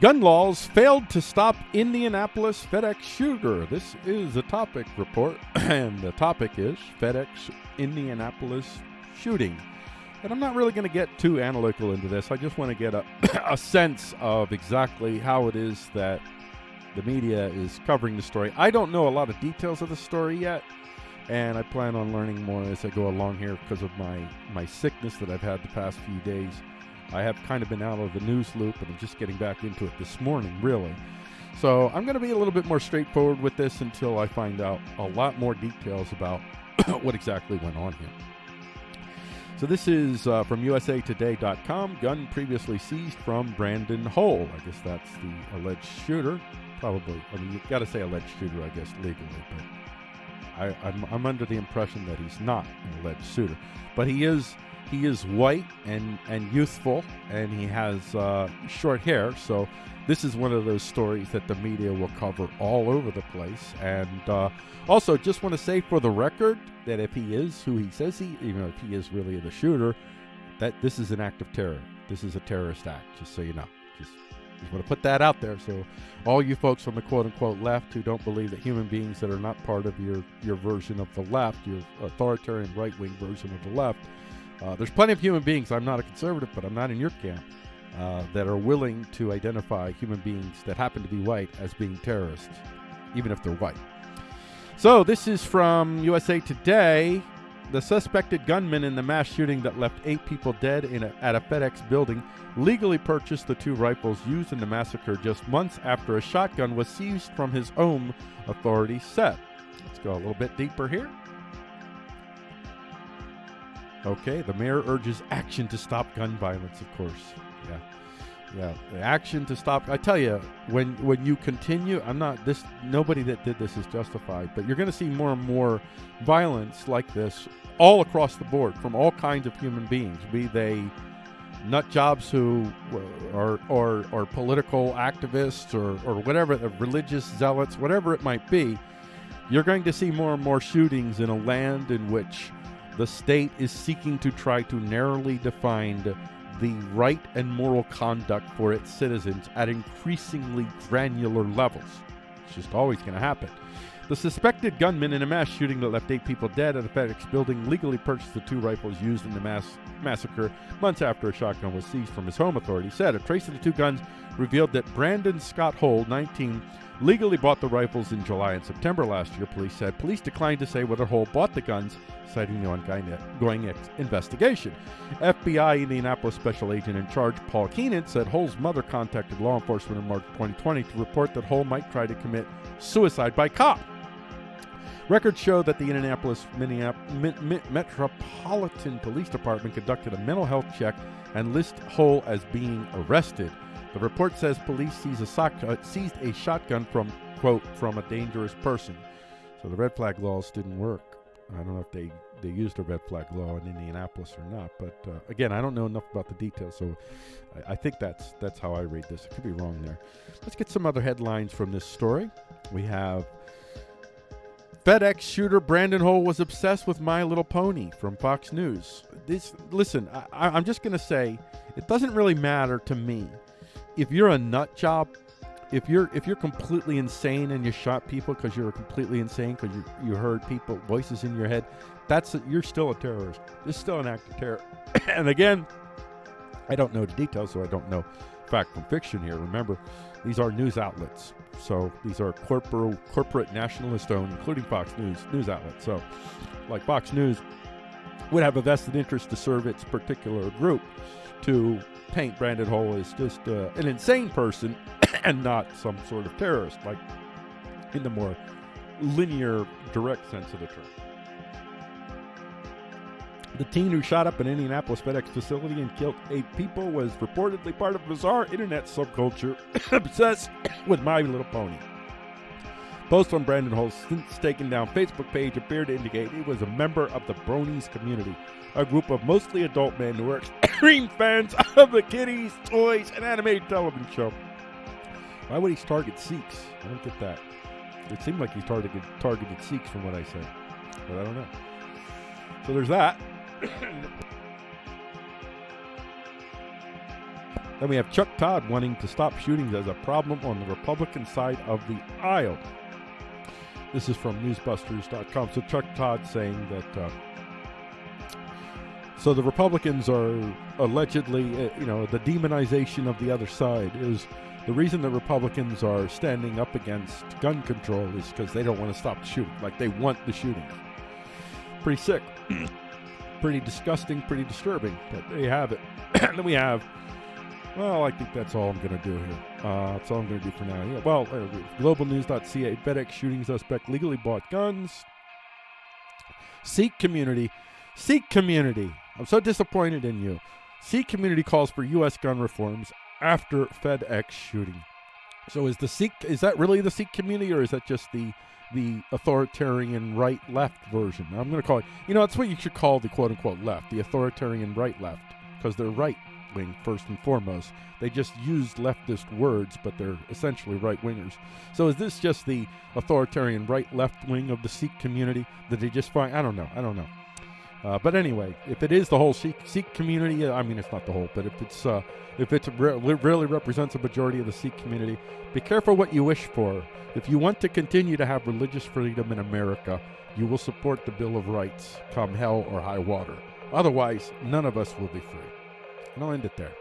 Gun laws failed to stop Indianapolis FedEx shooter. This is a topic report, and the topic is FedEx Indianapolis shooting. And I'm not really going to get too analytical into this. I just want to get a, a sense of exactly how it is that the media is covering the story. I don't know a lot of details of the story yet, and I plan on learning more as I go along here because of my, my sickness that I've had the past few days. I have kind of been out of the news loop and I'm just getting back into it this morning, really. So I'm going to be a little bit more straightforward with this until I find out a lot more details about what exactly went on here. So this is uh, from USAToday.com. Gun previously seized from Brandon Hole. I guess that's the alleged shooter. Probably. I mean, you got to say alleged shooter, I guess, legally, but I, I'm, I'm under the impression that he's not an alleged shooter. But he is he is white and and youthful, and he has uh, short hair. So this is one of those stories that the media will cover all over the place. And uh, also, just want to say for the record that if he is who he says he, you know, if he is really the shooter, that this is an act of terror. This is a terrorist act. Just so you know. Just just want to put that out there. So, all you folks from the quote unquote left who don't believe that human beings that are not part of your, your version of the left, your authoritarian right wing version of the left, uh, there's plenty of human beings. I'm not a conservative, but I'm not in your camp. Uh, that are willing to identify human beings that happen to be white as being terrorists, even if they're white. So, this is from USA Today. The suspected gunman in the mass shooting that left eight people dead a, at a FedEx building legally purchased the two rifles used in the massacre just months after a shotgun was seized from his home, authorities said. Let's go a little bit deeper here. Okay, the mayor urges action to stop gun violence, of course. Yeah. Yeah, action to stop. I tell you, when when you continue, I'm not this. Nobody that did this is justified, but you're going to see more and more violence like this all across the board from all kinds of human beings, be they nut jobs who uh, are or or political activists or or whatever, uh, religious zealots, whatever it might be. You're going to see more and more shootings in a land in which the state is seeking to try to narrowly define the right and moral conduct for its citizens at increasingly granular levels. It's just always going to happen. The suspected gunman in a mass shooting that left eight people dead at a FedEx building legally purchased the two rifles used in the mass massacre months after a shotgun was seized from his home, authorities said. A trace of the two guns revealed that Brandon Scott Hole, 19, legally bought the rifles in July and September last year, police said. Police declined to say whether Hole bought the guns, citing the ongoing investigation. FBI Indianapolis special agent in charge, Paul Keenan, said Hole's mother contacted law enforcement in March 2020 to report that Hole might try to commit suicide by cop. Records show that the Indianapolis Metropolitan Police Department conducted a mental health check and list Hole as being arrested. The report says police seized a, sock, uh, seized a shotgun from, quote, from a dangerous person. So the red flag laws didn't work. I don't know if they, they used a red flag law in Indianapolis or not, but uh, again, I don't know enough about the details, so I, I, think that's that's how I read this. I could be wrong there. Let's get some other headlines from this story. We have FedEx shooter Brandon Hole was obsessed with My Little Pony from Fox News. This, listen, I, I'm just going to say it doesn't really matter to me. If you're a nut job, if you're if you're completely insane and you shot people because you're completely insane because you you heard people voices in your head, that's a, you're still a terrorist. It's still an act of terror. and again, I don't know the details, so I don't know fact from fiction here. Remember, these are news outlets. So these are corporate, corporate nationalist owned, including Fox News, news outlets. So, like Fox News would have a vested interest to serve its particular group to paint Brandon Hole as just uh, an insane person and not some sort of terrorist, like in the more linear, direct sense of the term. The teen who shot up an Indianapolis FedEx facility and killed eight people was reportedly part of a bizarre internet subculture obsessed with My Little Pony. Post on Brandon Hole's since taken down Facebook page appeared to indicate he was a member of the Bronies community, a group of mostly adult men who are extreme fans of the kitties, toys, and animated television show. Why would he target Sikhs? I don't get that. It seemed like he targeted targeted Sikhs from what I said, but I don't know. So there's that. Then we have Chuck Todd wanting to stop shootings as a problem on the Republican side of the aisle. This is from newsbusters.com. So Chuck Todd saying that uh, so the Republicans are allegedly, uh, you know, the demonization of the other side is the reason the Republicans are standing up against gun control is because they don't want to stop the shooting. Like they want the shooting. Pretty sick. pretty disgusting, pretty disturbing. But there you have it. and then we have well, I think that's all I'm going to do here. Uh, that's all I'm going to do for now. Yeah, well, uh, globalnews.ca, FedEx shooting suspect legally bought guns. Seek community. Seek community. I'm so disappointed in you. Seek community calls for U.S. gun reforms after FedEx shooting. So is the Sikh is that really the Sikh community, or is that just the the authoritarian right left version? I'm going to call it. You know, that's what you should call the quote unquote left, the authoritarian right left, because they're wing first and foremost. They just used leftist words, but they're essentially right wingers. So is this just the authoritarian right left wing of the Sikh community that they just find? I don't know. I don't know. Uh, but anyway, if it is the whole Sikh, Sikh community, I mean, it's not the whole, but if it's uh, if it re- really represents a majority of the Sikh community, be careful what you wish for. If you want to continue to have religious freedom in America, you will support the Bill of Rights come hell or high water. Otherwise, none of us will be free. And I'll end it there.